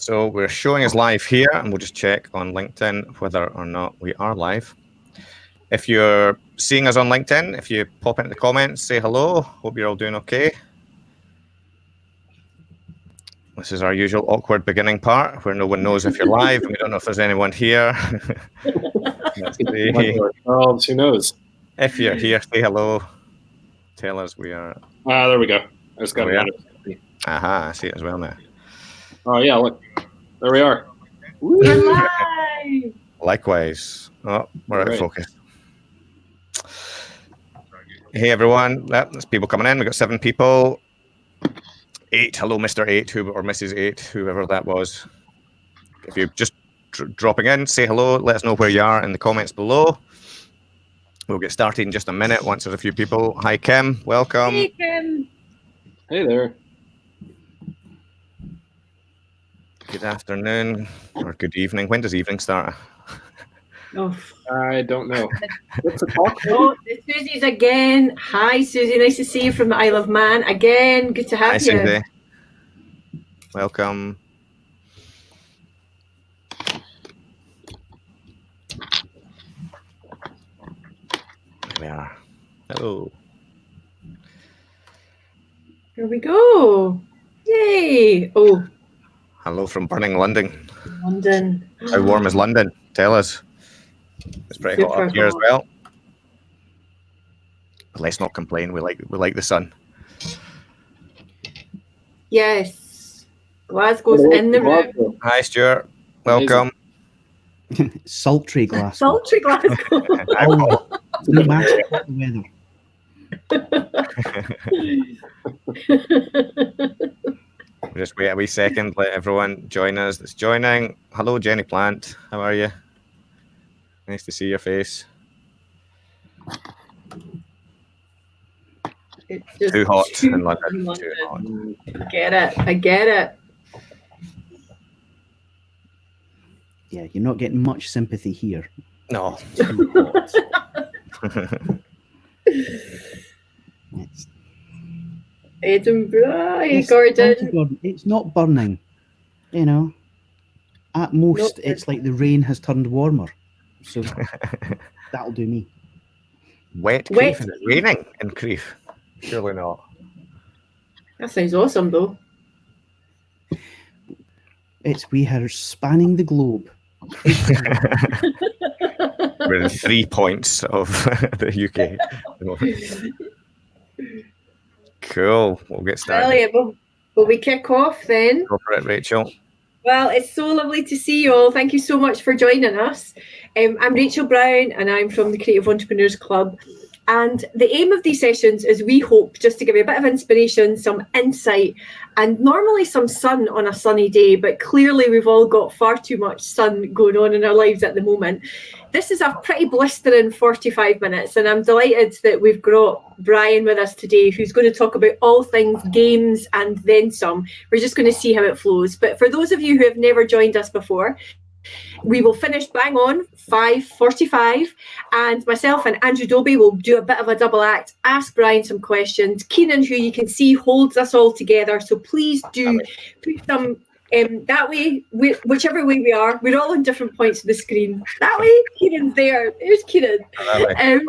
So we're showing us live here, and we'll just check on LinkedIn whether or not we are live. If you're seeing us on LinkedIn, if you pop into the comments, say hello. Hope you're all doing okay. This is our usual awkward beginning part where no one knows if you're live and we don't know if there's anyone here. oh, who knows? If you're here, say hello. Tell us we are. Ah, there we go. I just got it. Aha, I see it as well now. Oh yeah, look, there we are. We're live. Likewise. Oh, we're out of focus. Hey everyone, Yep, there's people coming in. We've got seven people. Eight. Hello, Mr. Eight, who or Mrs. Eight, whoever that was. If you're just dr- dropping in, say hello. Let us know where you are in the comments below. We'll get started in just a minute once there's a few people. Hi, Kim. Welcome. Hey, Kim. Hey there. Good afternoon or good evening. When does evening start? Oh, I don't know. What's the talk? oh, the Susie's again. Hi, Susie. Nice to see you from the Isle of Man again. Good to have Hi, you. Cindy. Welcome. There we are. Hello. Here we go. Yay. Oh, Hello from burning London. London. How warm is London? Tell us. It's pretty hot up here as well. But let's not complain. We like we like the sun. Yes. Glasgow's in the room. Hi, Stuart. Welcome. Sultry Glasgow. Sultry Glasgow. Oh, no matter what the weather. Just wait a wee second. Let everyone join us that's joining. Hello, Jenny Plant. How are you? Nice to see your face. It's just Too hot too in London. hot Too hot. I get it. I get it. Yeah, you're not getting much sympathy here. No. Too hot. It's, Edinburgh. Hey, it's- Gordon. Gordon, It's not burning. You know, at most, Not it's like the rain has turned warmer. So that'll do me. Wet Wet. Crieff. Is it raining in Crieff? Surely not. That sounds awesome, though. It's we are spanning the globe. We're in three points of the UK. Cool. We'll get started. Brilliant. Will, will we kick off then? Go for it, Rachel. Well, it's so lovely to see you all. Thank you so much for joining us. Um, I'm Rachel Brown and I'm from the Creative Entrepreneurs Club. And the aim of these sessions is we hope just to give you a bit of inspiration, some insight, and normally some sun on a sunny day, but clearly we've all got far too much sun going on in our lives at the moment. This is a pretty blistering 45 minutes, and I'm delighted that we've got Brian with us today, who's going to talk about all things games and then some. We're just going to see how it flows. But for those of you who have never joined us before, we will finish bang on 5.45 and myself and Andrew Dobie will do a bit of a double act, ask Brian some questions. Keenan, who you can see holds us all together, so please do put some um, that way, we, whichever way we are, we're all on different points of the screen. That way, Keenan's there. There's Keenan. Um.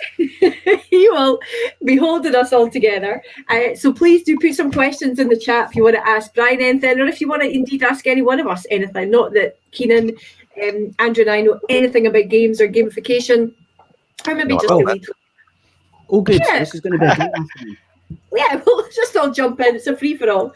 he will be holding us all together. Uh, so please do put some questions in the chat if you want to ask Brian anything, or if you want to indeed ask any one of us anything. Not that Keenan, um, Andrew, and I know anything about games or gamification, or maybe Not just a all. Oh, good. Yeah. This is going to be a great afternoon. Yeah, we'll just all jump in. It's a free for all.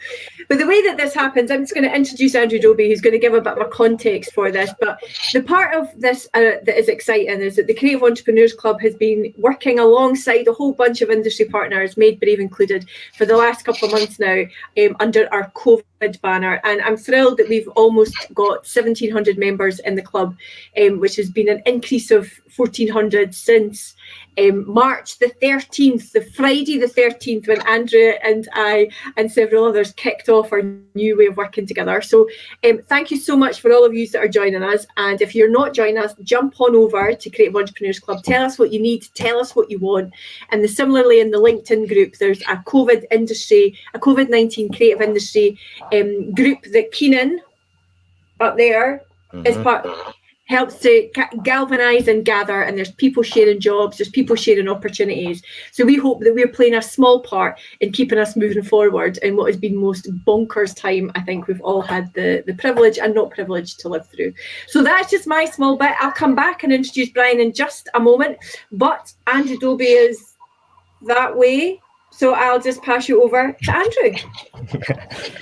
But the way that this happens, I'm just going to introduce Andrew Dobie, who's going to give a bit of a context for this. But the part of this uh, that is exciting is that the Creative Entrepreneurs Club has been working alongside a whole bunch of industry partners, Made Brave included, for the last couple of months now um, under our COVID banner. And I'm thrilled that we've almost got 1,700 members in the club, um, which has been an increase of 1,400 since um, March the 13th, the Friday the 13th, when Andrea and I and several others kicked off our new way of working together. So um, thank you so much for all of you that are joining us. And if you're not joining us, jump on over to Creative Entrepreneurs Club. Tell us what you need, tell us what you want. And the, similarly in the LinkedIn group, there's a COVID industry, a COVID-19 creative industry um, group that Keenan up there is Mhm. part helps to galvanize and gather and there's people sharing jobs there's people sharing opportunities. So we hope that we're playing a small part in keeping us moving forward in what has been most bonkers time i think we've all had the the privilege and not privilege to live through. So that's just my small bit. I'll come back and introduce brian in just a moment but andrew dobie is that way. So i'll just pass you over to andrew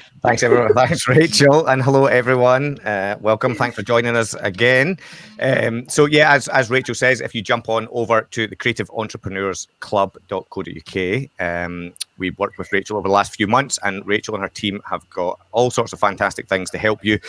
Thanks, everyone. Thanks, Rachel, and hello, everyone. Uh, welcome. Thanks for joining us again. Um, so, yeah, as, as Rachel says, if you jump on over to the Creative Entrepreneurs Club.co.uk, um, we've worked with Rachel over the last few months, and Rachel and her team have got all sorts of fantastic things to help you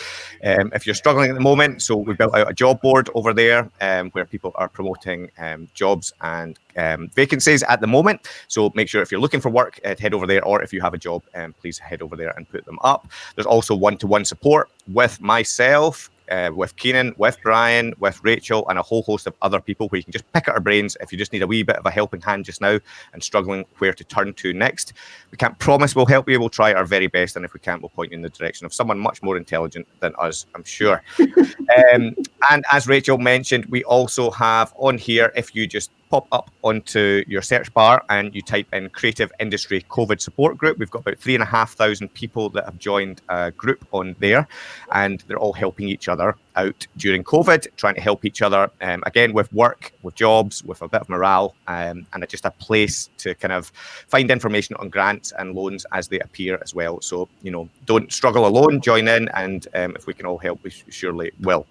um, if you're struggling at the moment. So, we built out a job board over there um, where people are promoting um, jobs and um, vacancies at the moment. So, make sure if you're looking for work, uh, head over there, or if you have a job, um, please head over there and put them up. There's also one to one support with myself. Uh, with Keenan, with Brian, with Rachel, and a whole host of other people where you can just pick at our brains if you just need a wee bit of a helping hand just now and struggling where to turn to next. We can't promise we'll help you. We'll try our very best, and if we can't, we'll point you in the direction of someone much more intelligent than us, I'm sure. um, and as Rachel mentioned, we also have on here, if you just pop up onto your search bar and you type in Creative Industry COVID Support Group, we've got about three and a half thousand people that have joined a group on there, and they're all helping each other out during COVID, trying to help each other um, again with work, with jobs, with a bit of morale, um, and just a place to kind of find information on grants and loans as they appear as well. So, you know, don't struggle alone, join in, and um, if we can all help, we surely will.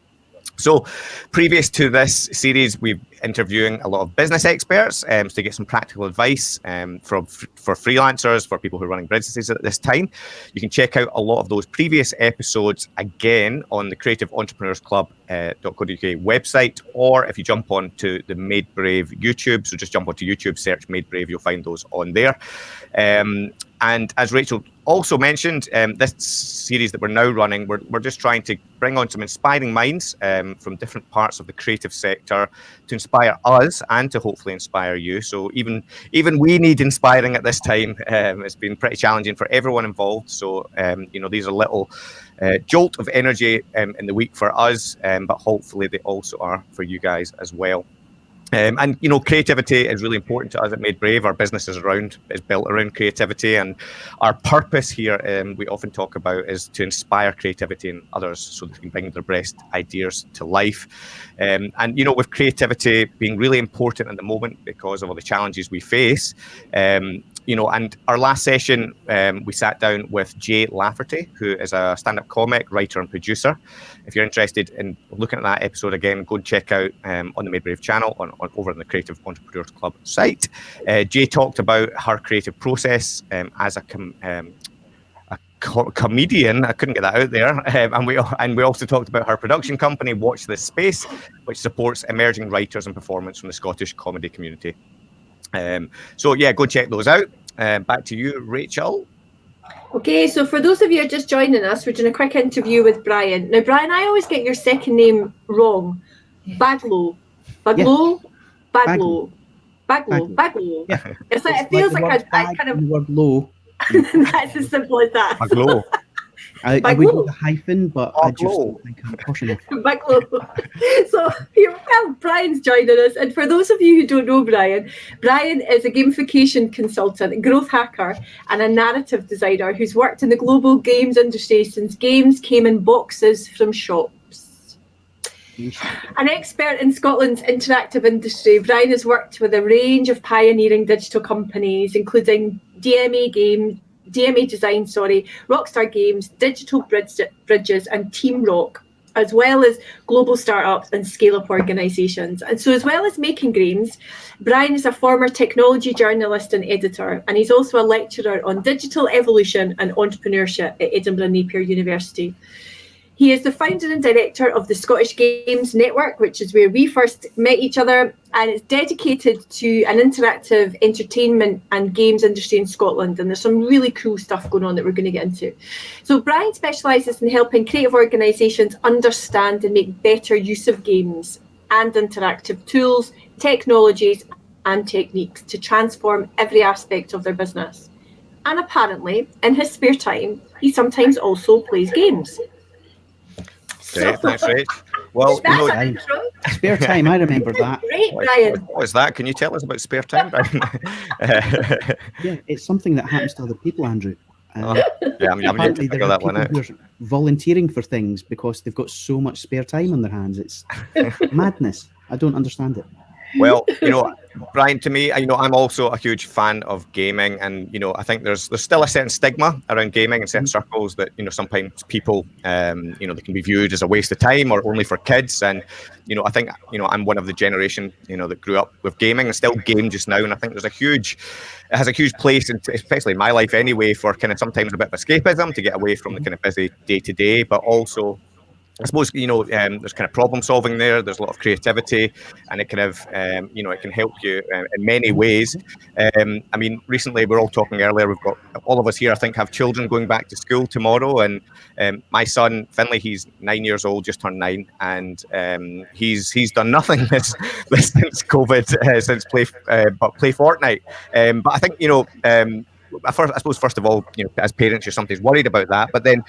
So, previous to this series, we've interviewing a lot of business experts um, to get some practical advice um, from for freelancers, for people who are running businesses at this time. You can check out a lot of those previous episodes again on the Creative Entrepreneurs Club uh, .co.uk website, or if you jump on to the Made Brave YouTube, so just jump onto YouTube, search Made Brave, you'll find those on there. Um, and as Rachel also mentioned, um, this series that we're now running, we're, we're just trying to bring on some inspiring minds um, from different parts of the creative sector to inspire us and to hopefully inspire you. So even even we need inspiring at this time. Um, it's been pretty challenging for everyone involved. So um, you know these are little uh, jolt of energy um, in the week for us, um, but hopefully they also are for you guys as well. Um, and you know, creativity is really important to us at Made Brave. Our business is around is built around creativity, and our purpose here, um, we often talk about, is to inspire creativity in others so they can bring their best ideas to life. Um, and you know, with creativity being really important at the moment because of all the challenges we face, um, you know, and our last session, um, we sat down with Jay Lafferty, who is a stand-up comic, writer, and producer. If you're interested in looking at that episode again, go and check out um, on the Made Brave channel on, on over on the Creative Entrepreneurs Club site. Uh, Jay talked about her creative process um, as a um, comedian. I couldn't get that out there, um, and we and we also talked about her production company, Watch This Space, which supports emerging writers and performance from the Scottish comedy community. Um, so yeah, go check those out. Uh, back to you, Rachel. Okay, so for those of you just joining us, we're doing a quick interview with Brian. Now, Brian, I always get your second name wrong. Baglow. Baglow? Baglow. Baglow. Baglow. Yeah. It's like, it feels the like, word a, I bag kind of, the word low. that's as simple as that. Maglo. I, I would low. do the hyphen, but Oh, I just low. don't think I'm pushing it. Baglow. so, here, well, Brian's joining us. And for those of you who don't know Brian, Brian is a gamification consultant, growth hacker, and a narrative designer who's worked in the global games industry since games came in boxes from shops. An expert in Scotland's interactive industry, Brian has worked with a range of pioneering digital companies, including DMA Games, DMA Design, sorry, Rockstar Games, Digital Bridges, and Team Rock, as well as global startups and scale-up organisations. And so, as well as making games, Brian is a former technology journalist and editor, and he's also a lecturer on digital evolution and entrepreneurship at Edinburgh Napier University. He is the founder and director of the Scottish Games Network, which is where we first met each other, and it's dedicated to an interactive entertainment and games industry in Scotland. And there's some really cool stuff going on that we're going to get into. So, Brian specialises in helping creative organisations understand and make better use of games and interactive tools, technologies, and techniques to transform every aspect of their business. And apparently, in his spare time, he sometimes also plays games. Great, thanks, Rach. Well, you That's know, where Spare time, I remember that. Great, what- Brian. what is that? Can you tell us about spare time, Brian? Uh, Yeah, it's something that happens to other people, Andrew. Um, yeah, I'm, I'm yet to apparently there figure are that one people out. who are volunteering for things because they've got so much spare time on their hands. It's madness. I don't understand it. Well, you know, Brian, to me, you know, I'm also a huge fan of gaming, and you know, I think there's there's still a certain stigma around gaming in certain circles that you know sometimes people, um, you know, they can be viewed as a waste of time or only for kids, and you know, I think you know I'm one of the generation you know that grew up with gaming and still game just now, and I think there's a huge, it has a huge place, in, especially in my life anyway, for kind of sometimes a bit of escapism to get away from the kind of busy day to day, but also I suppose you know um, there's kind of problem solving there. There's a lot of creativity, and it kind of um, you know it can help you uh, in many ways. Um, I mean, recently we are all talking earlier. We've got all of us here. I think have children going back to school tomorrow, and um, my son Finley, he's nine years old, just turned nine, and um, he's he's done nothing this, this since COVID, uh, since play uh, but play Fortnite. Um, but I think you know. I first, I suppose first of all, you know, as parents, you're sometimes worried about that. But then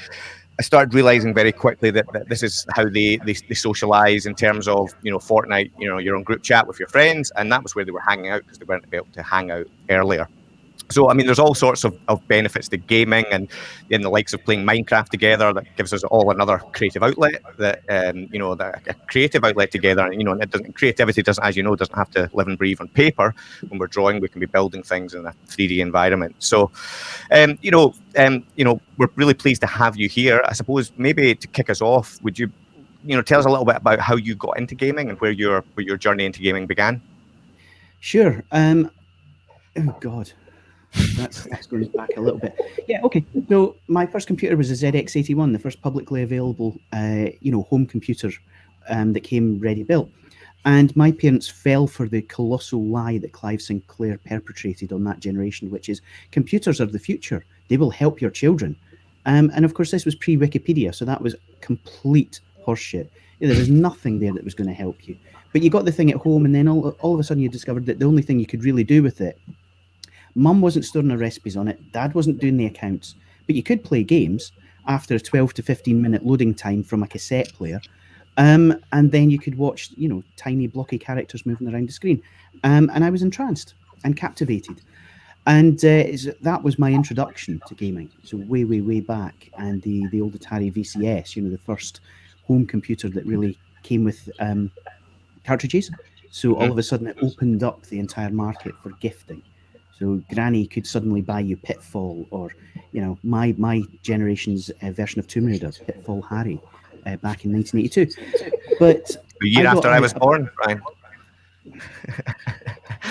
I started realizing very quickly that, that this is how they, they they socialize in terms of you know Fortnite. You know, you're on group chat with your friends, and that was where they were hanging out because they weren't able to hang out earlier. So I mean, there's all sorts of, of benefits to gaming, and in the likes of playing Minecraft together, that gives us all another creative outlet. That um, you know, that a creative outlet together. And you know, it doesn't creativity doesn't, as you know, doesn't have to live and breathe on paper. When we're drawing, we can be building things in a 3D environment. So, um, you know, um, you know, we're really pleased to have you here. I suppose maybe to kick us off, would you, you know, tell us a little bit about how you got into gaming and where your where your journey into gaming began? Sure. Um, oh God, that's that's going back a little bit. Yeah. Okay. So my first computer was a ZX81, the first publicly available, uh, you know, home computer um, that came ready built. And my parents fell for the colossal lie that Clive Sinclair perpetrated on that generation, which is computers are the future. They will help your children. Um, and of course, this was pre Wikipedia, so that was complete horseshit. There was nothing there that was going to help you. But you got the thing at home, and then all, all of a sudden you discovered that the only thing you could really do with it, mum wasn't storing the recipes on it, dad wasn't doing the accounts, but you could play games after a 12 to 15 minute loading time from a cassette player. Um, and then you could watch, you know, tiny blocky characters moving around the screen. Um, and I was entranced and captivated. And uh, that was my introduction to gaming. So way, way, way back. And the, the old Atari VCS, you know, the first home computer that really came with um, cartridges. So all of a sudden it opened up the entire market for gifting. So Granny could suddenly buy you Pitfall or, you know, my my generation's uh, version of Tomb Raider, Pitfall Harry, uh, back in 1982. But A year I got after I a- was born, Brian.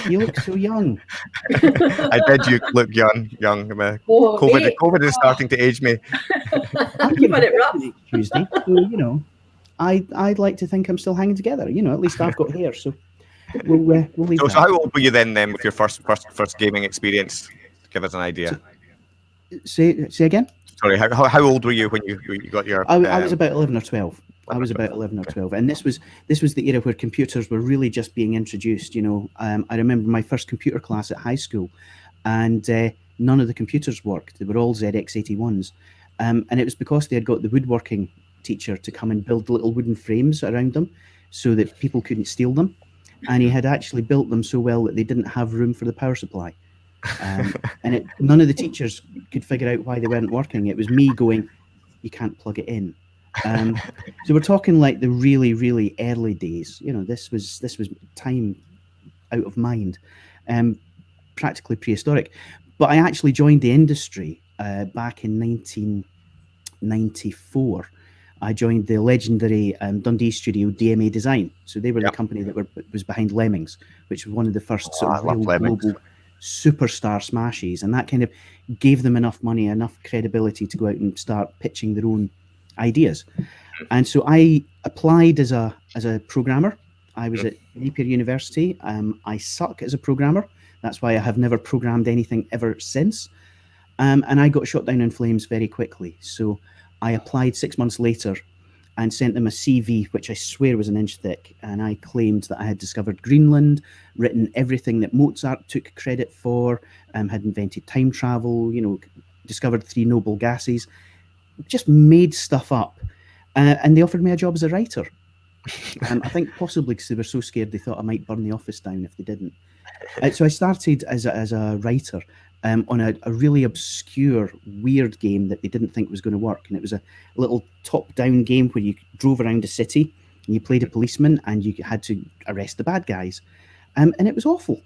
you look so young. I did. You look young, young. Uh, Oh, COVID, mate, COVID is starting to age me. I'm You've it rough. Tuesday, so you know, I I'd like to think I'm still hanging together. You know, at least I've got hair, so we'll uh, we'll leave So, so how old were you then? Then with your first first first gaming experience? Give us an idea. say say again. Sorry, how, how, old were you when you you got your? I, I was um, about eleven or twelve. I was about eleven or twelve, and this was this was the era where computers were really just being introduced. You know, um, I remember my first computer class at high school, and uh, none of the computers worked. They were all ZX81s, um, and it was because they had got the woodworking teacher to come and build little wooden frames around them, so that people couldn't steal them. And he had actually built them so well that they didn't have room for the power supply. Um, and it, none of the teachers could figure out why they weren't working. It was me going, "You can't plug it in." Um, so we're talking like the really, really early days. You know, this was this was time out of mind, um, practically prehistoric. But I actually joined the industry uh, back in 1994. I joined the legendary um, Dundee studio DMA Design. So they were Yep. the company that were was behind Lemmings, which was one of the first sort Oh, of real global superstar smashes, and that kind of gave them enough money, enough credibility to go out and start pitching their own ideas. And so I applied as a as a programmer. I was at Napier University. Um, I suck as a programmer. That's why I have never programmed anything ever since. Um, and I got shot down in flames very quickly. So I applied six months later and sent them a CV, which I swear was an inch thick. And I claimed that I had discovered Greenland, written everything that Mozart took credit for, um, had invented time travel, you know, discovered three noble gases, just made stuff up. uh, and they offered me a job as a writer. Um, I think possibly because they were so scared they thought I might burn the office down if they didn't. Uh, so I started as a, as a writer um, on a, a really obscure, weird game that they didn't think was going to work, and it was a little top-down game where you drove around a city and you played a policeman and you had to arrest the bad guys, um, and it was awful.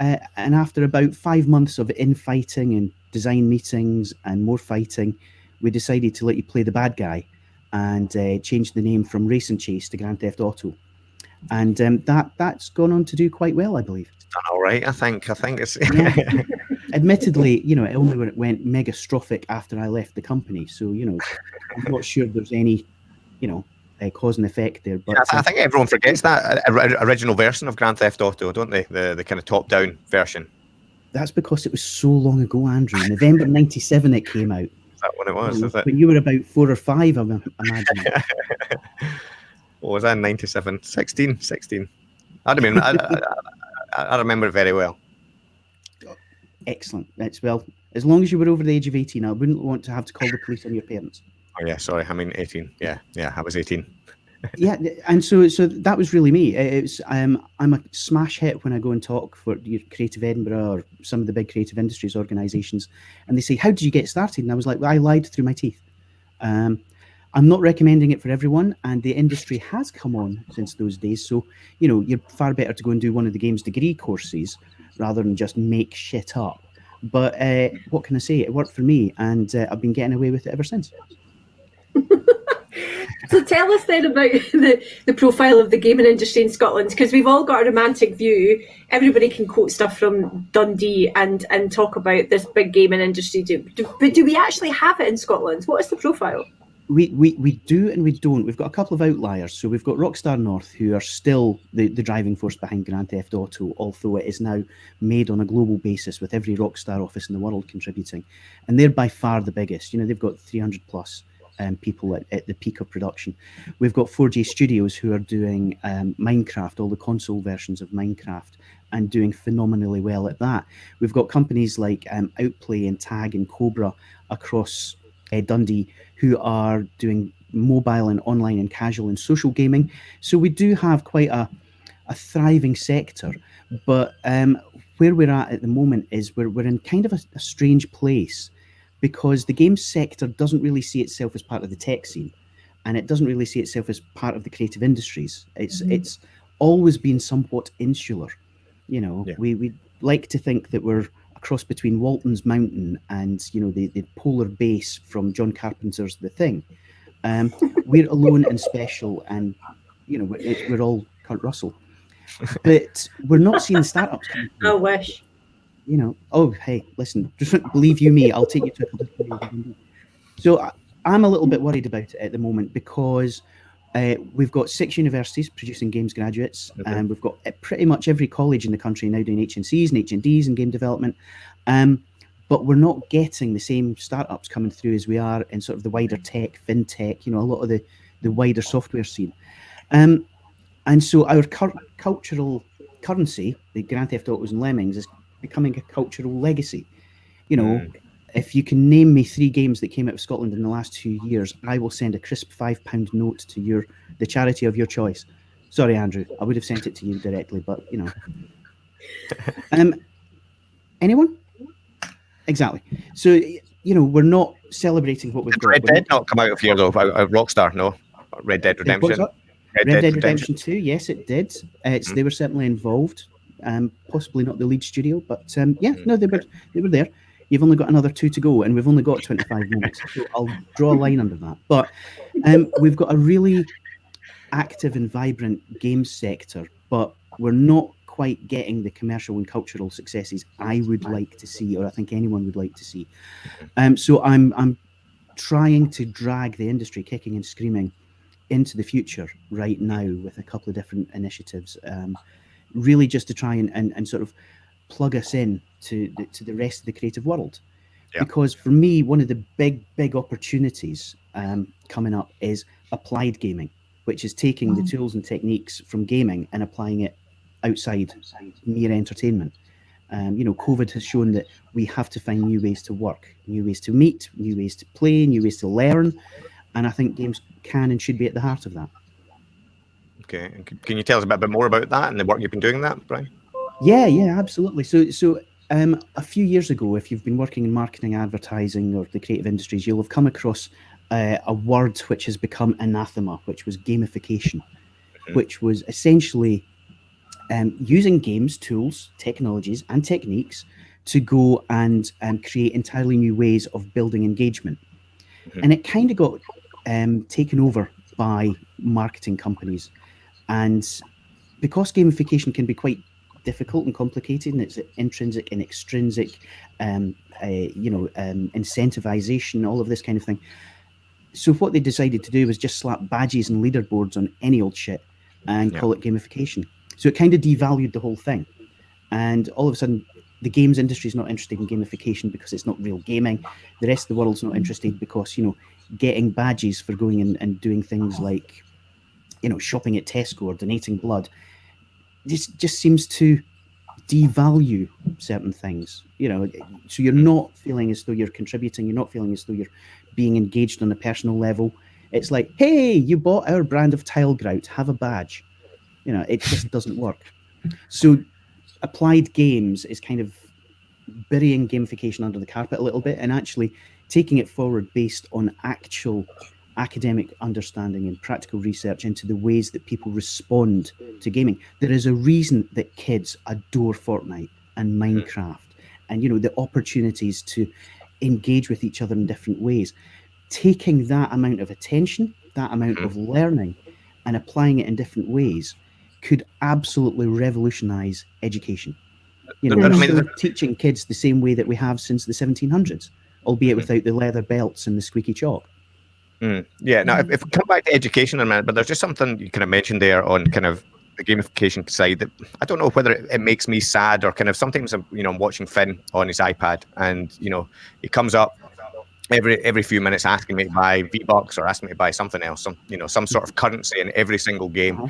Uh, and after about five months of infighting and design meetings and more fighting, we decided to let you play the bad guy and uh, changed the name from Race and Chase to Grand Theft Auto. And um, that that's gone on to do quite well, I believe. Done all right, I think. I think it's. Yeah. Admittedly, you know, it only went- went megastrophic after I left the company. So, you know, I'm not sure there's any, you know, uh, cause and effect there. But I, I uh, think everyone forgets that uh, original version of Grand Theft Auto, don't they? The the kind of top down version. that's because it was so long ago, Andrew. November 97 it came out. Is that what it was? Is it? When you were about four or five, I'm imagining. What was that? 97? 16? 16. I don't mean. I, I, I, I remember it very well. Excellent. That's well, as long as you were over the age of 18, I wouldn't want to have to call the police on your parents. Oh yeah, sorry. I mean 18. Yeah, yeah. I was 18. yeah and so so that was really me it's um i'm a smash hit when i go and talk for your creative edinburgh or some of the big creative industries organizations and they say how did you get started and i was like well, i lied through my teeth um i'm not recommending it for everyone and the industry has come on since those days so you know you're far better to go and do one of the games degree courses rather than just make shit up but uh, what can i say it worked for me and uh, i've been getting away with it ever since So tell us then about the, the profile of the gaming industry in Scotland, because we've all got a romantic view. Everybody can quote stuff from Dundee and and talk about this big gaming industry. Do, do, but do we actually have it in Scotland? What is the profile? We, we we do and we don't. We've got a couple of outliers. So we've got Rockstar North, who are still the, the driving force behind Grand Theft Auto, although it is now made on a global basis with every Rockstar office in the world contributing. And they're by far the biggest. You know, they've got 300 plus um, people at, at the peak of production. We've got 4J Studios, who are doing um, Minecraft, all the console versions of Minecraft, and doing phenomenally well at that. We've got companies like um, Outplay and Tag and Cobra across uh, Dundee who are doing mobile and online and casual and social gaming. So we do have quite a, a thriving sector. But um, where we're at at the moment is we're, we're in kind of a, a strange place because the game sector doesn't really see itself as part of the tech scene and it doesn't really see itself as part of the creative industries. It's Mhm. it's always been somewhat insular. You know, Yeah. we, we like to think that we're cross between Walton's Mountain and you know the, the polar base from John Carpenter's The Thing. Um, we're alone and special, and you know we're, we're all Kurt Russell, but we're not seeing startups. I wish. you know, oh hey, listen, just believe you me, I'll take you to a. So I, I'm a little bit worried about it at the moment because uh, we've got six universities producing games graduates, Okay. and we've got uh, pretty much every college in the country now doing HNCs and HNDs and game development. Um, but we're not getting the same startups coming through as we are in sort of the wider tech, fintech, you know, a lot of the, the wider software scene. Um, and so our cultural currency, the Grand Theft Autos and Lemmings, is becoming a cultural legacy. You know, Mm. If you can name me three games that came out of Scotland in the last two years, I will send a crisp five pound note to your the charity of your choice. Sorry, Andrew, I would have sent it to you directly, but you know. um, anyone? Exactly. So you know, we're not celebrating what we've Did got. Red We're Dead not come out of here though? Out of Rockstar, no. Red Dead Redemption. that? Red Dead Redemption 2, yes, it did. Uh, it's, Mm. They were certainly involved. Um, possibly not the lead studio, but um, yeah, Mm. no, they were they were there. You've only got another two to go, and we've only got 25 minutes, so I'll draw a line under that. But um, we've got a really active and vibrant games sector, but we're not quite getting the commercial and cultural successes I would like to see, or I think anyone would like to see. Um, so I'm I'm trying to drag the industry kicking and screaming into the future right now with a couple of different initiatives, um, really just to try and, and, and sort of plug us in to the, to the rest of the creative world. Yeah. Because for me, one of the big, big opportunities um, coming up is applied gaming, which is taking the tools and techniques from gaming and applying it outside mere entertainment. Um, you know, COVID has shown that we have to find new ways to work, new ways to meet, new ways to play, new ways to learn. and I think games can and should be at the heart of that. Okay, can you tell us a bit, bit more about that and the work you've been doing that, Brian? Yeah, yeah, absolutely. So, so um, a few years ago, if you've been working in marketing, advertising, or the creative industries, you'll have come across uh, a word which has become anathema, which was gamification, Mhm. which was essentially um, using games, tools, technologies, and techniques to go and um, create entirely new ways of building engagement. Mhm. And it kind of got um, taken over by marketing companies. And because gamification can be quite difficult and complicated, and it's intrinsic and extrinsic, um, uh, you know, um, incentivization, all of this kind of thing. So what they decided to do was just slap badges and leaderboards on any old shit and Yeah. call it gamification. So it kind of devalued the whole thing. And all of a sudden, the games industry is not interested in gamification because it's not real gaming. The rest of the world's not interested because, you know, getting badges for going in and doing things like, you know, shopping at Tesco or donating blood just just seems to devalue certain things you know so you're not feeling as though you're contributing you're not feeling as though you're being engaged on a personal level. It's like hey you bought our brand of tile grout have a badge. You know it just doesn't work. So applied games is kind of burying gamification under the carpet a little bit and actually taking it forward based on actual academic understanding and practical research into the ways that people respond to gaming. There is a reason that kids adore Fortnite and Minecraft, and you know the opportunities to engage with each other in different ways. Taking that amount of attention, that amount Mhm. of learning, and applying it in different ways could absolutely revolutionize education. You know, I mean, teaching kids the same way that we have since the 1700s, albeit Mhm. without the leather belts and the squeaky chalk. Mm, yeah. Now, if, if we come back to education in a minute, but there's just something you kind of mentioned there on kind of the gamification side that I don't know whether it, it makes me sad or kind of sometimes I'm you know I'm watching Finn on his iPad and you know he comes up every every few minutes asking me to buy V Bucks or asking me to buy something else, some you know some sort of currency in every single game. Uh-huh.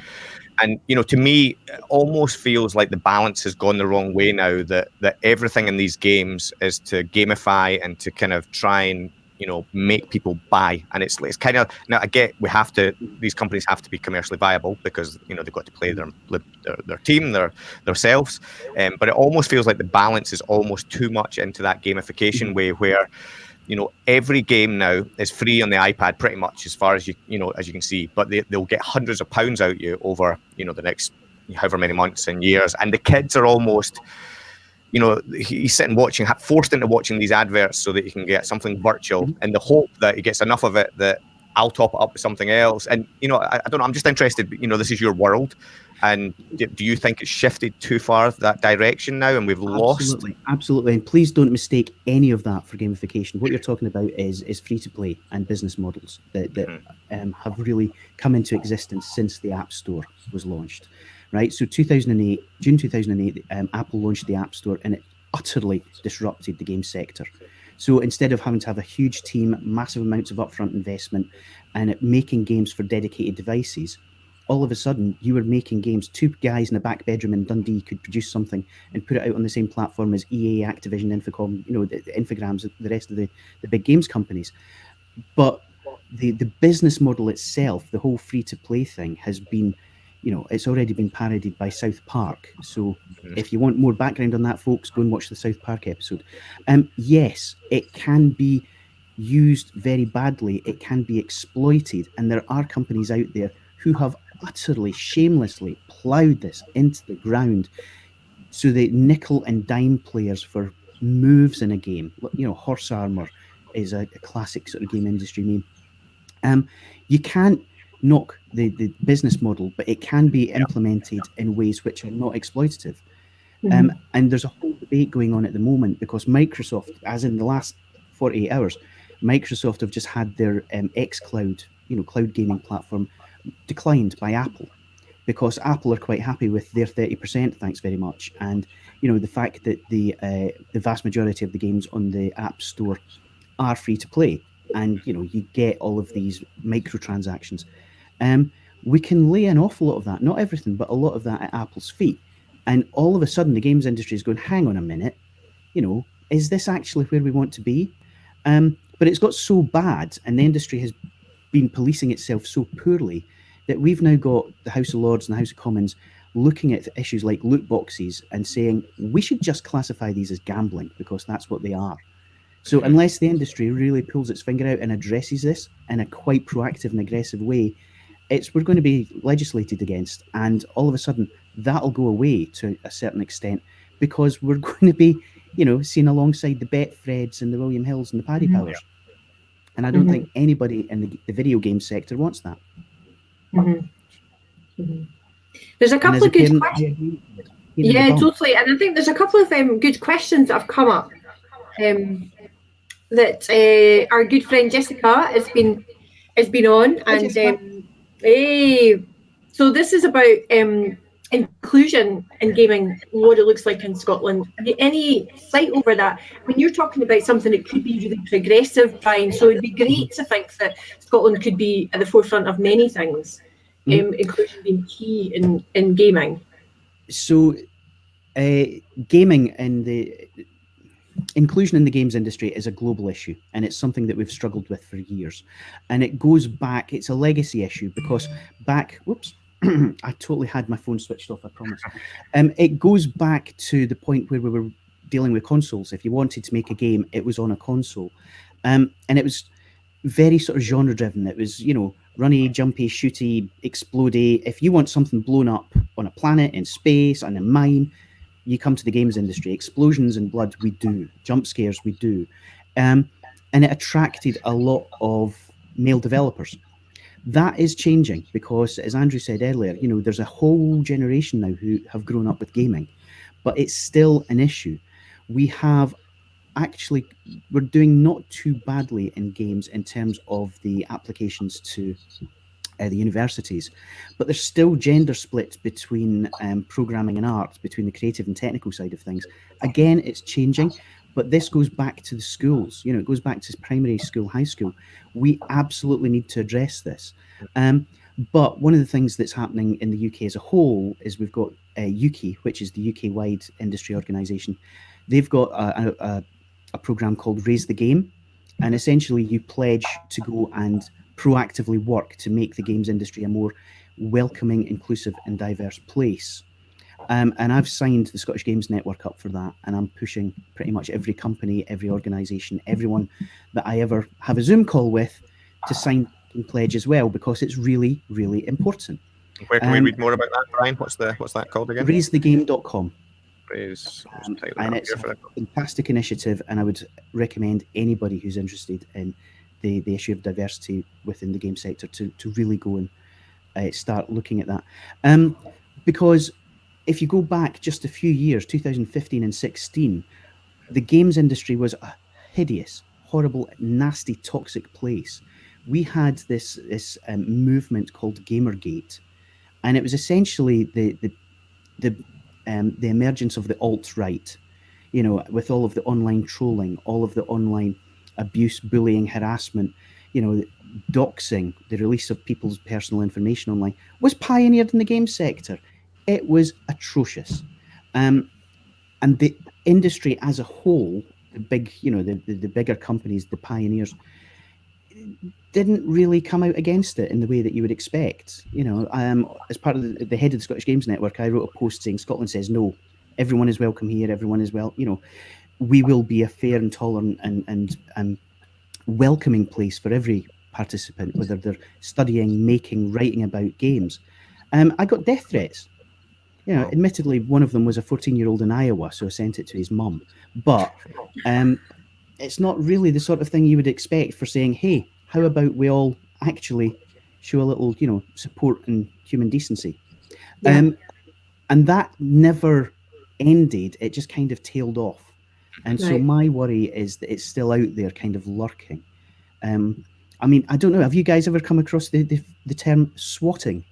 And you know, to me, it almost feels like the balance has gone the wrong way now. That that everything in these games is to gamify and to kind of try and you know make people buy. And it's it's kind of now I get we have to these companies have to be commercially viable because you know they've got to play their their, their team, their themselves. Um, but it almost feels like the balance is almost too much into that gamification way where you know every game now is free on the ipad pretty much as far as you you know as you can see but they, they'll get hundreds of pounds out you over you know the next however many months and years and the kids are almost you know he's sitting watching forced into watching these adverts so that he can get something virtual mm-hmm. in the hope that he gets enough of it that i'll top it up with something else and you know i, I don't know i'm just interested you know this is your world and do, do you think it's shifted too far that direction now and we've lost Absolutely, absolutely. And please don't mistake any of that for gamification. What you're mm-hmm. talking about is is free to play and business models that, that mm-hmm. um, have really come into existence since the App Store was launched. Right. So 2008, June 2008, um, Apple launched the App Store, and it utterly disrupted the game sector. So instead of having to have a huge team, massive amounts of upfront investment, and making games for dedicated devices, all of a sudden you were making games. Two guys in a back bedroom in Dundee could produce something and put it out on the same platform as EA, Activision, Infocom, you know, the, the Infogrames, the rest of the, the big games companies. But the, the business model itself, the whole free to play thing, has been, you know, it's already been parodied by South Park. So Mhm. if you want more background on that, folks, go and watch the South Park episode. Um, yes, it can be used very badly, it can be exploited, and there are companies out there who have utterly shamelessly plowed this into the ground so they nickel and dime players for moves in a game. You know, horse armor is a, a classic sort of game industry meme. Um, you can't knock the, the business model, but it can be implemented in ways which are not exploitative. Um, and there's a whole debate going on at the moment because Microsoft, as in the last 48 hours, Microsoft have just had their um, xCloud, you know, cloud gaming platform declined by Apple because Apple are quite happy with their 30%, thanks very much. And, you know, the fact that the uh, the vast majority of the games on the App Store are free to play and, you know, you get all of these microtransactions. Um, we can lay an awful lot of that, not everything, but a lot of that at Apple's feet. And all of a sudden, the games industry is going, hang on a minute, you know, is this actually where we want to be? Um, but it's got so bad, and the industry has been policing itself so poorly that we've now got the House of Lords and the House of Commons looking at issues like loot boxes and saying we should just classify these as gambling because that's what they are. So unless the industry really pulls its finger out and addresses this in a quite proactive and aggressive way, it's we're going to be legislated against, and all of a sudden that'll go away to a certain extent because we're going to be, you know, seen alongside the Betfreds and the William Hills and the Paddy Mhm. Powers. And I don't Mhm. think anybody in the, the video game sector wants that. Mhm. Mhm. There's a couple as a of good parent, questions. agree with it. You know, Yeah, totally. And I think there's a couple of um, good questions that have come up. Um, that uh, our good friend Jessica has been has been on, and um, hey, so this is about um, inclusion in gaming, what it looks like in Scotland. Any sight over that? When you're talking about something that could be really progressive, Brian, so it'd be great to think that Scotland could be at the forefront of many things. Mhm. Um, inclusion being key in in gaming. so uh, gaming and the inclusion in the games industry is a global issue and it's something that we've struggled with for years. And it goes back it's a legacy issue because back whoops i totally had my phone switched off i promise. Um, it goes back to the point where we were dealing with consoles. If you wanted to make a game it was on a console. Um, and it was very sort of genre driven it was you know runny jumpy shooty explodey. If you want something blown up on a planet in space on a mine you come to the games industry explosions and blood we do. Jump scares we do. Um, and it attracted a lot of male developers. That is changing because as andrew said earlier you know there's a whole generation now who have grown up with gaming but it's still an issue. We have actually we're doing not too badly in games in terms of the applications to uh, the universities, but there's still gender split between um, programming and art, between the creative and technical side of things. Again, it's changing, but this goes back to the schools. You know, it goes back to primary school, high school. We absolutely need to address this. Um, but one of the things that's happening in the UK as a whole is we've got uh, Ukie, which is the UK-wide industry organisation. They've got a, a, a program called Raise the Game, and essentially you pledge to go and proactively work to make the games industry a more welcoming, inclusive, and diverse place. Um, and I've signed the Scottish Games Network up for that, and I'm pushing pretty much every company, every organisation, everyone that I ever have a Zoom call with to sign and pledge as well because it's really, really important. Where can Um, we read more about that, Brian? What's the what's that called again? RaiseTheGame.com. Raise. Um, and it's a fantastic initiative, and I would recommend anybody who's interested in the, the issue of diversity within the game sector to, to really go and uh, start looking at that. Um, because if you go back just a few years, 2015 and 16, the games industry was a hideous, horrible, nasty, toxic place. We had this this um, movement called Gamergate, and it was essentially the the the um, the emergence of the alt right, you know, with all of the online trolling, all of the online abuse, bullying, harassment, you know, doxing, the release of people's personal information online, was pioneered in the game sector. It was atrocious. Um, and the industry as a whole, the big, you know, the, the, the bigger companies, the pioneers, didn't really come out against it in the way that you would expect. You know, um, as part of the, the head of the Scottish Games Network, I wrote a post saying Scotland says no, everyone is welcome here, everyone is well, you know, we will be a fair and tolerant and and um, welcoming place for every participant, whether they're studying, making, writing about games. Um, I got death threats. You know, admittedly, one of them was a 14-year-old in Iowa, so I sent it to his mum. But um, it's not really the sort of thing you would expect for saying, "Hey, how about we all actually show a little, you know, support and human decency?" Yeah. Um, and that never ended. It just kind of tailed off. And so my worry is that it's still out there, kind of lurking. Um, I mean, I don't know. Have you guys ever come across the the, the term swatting?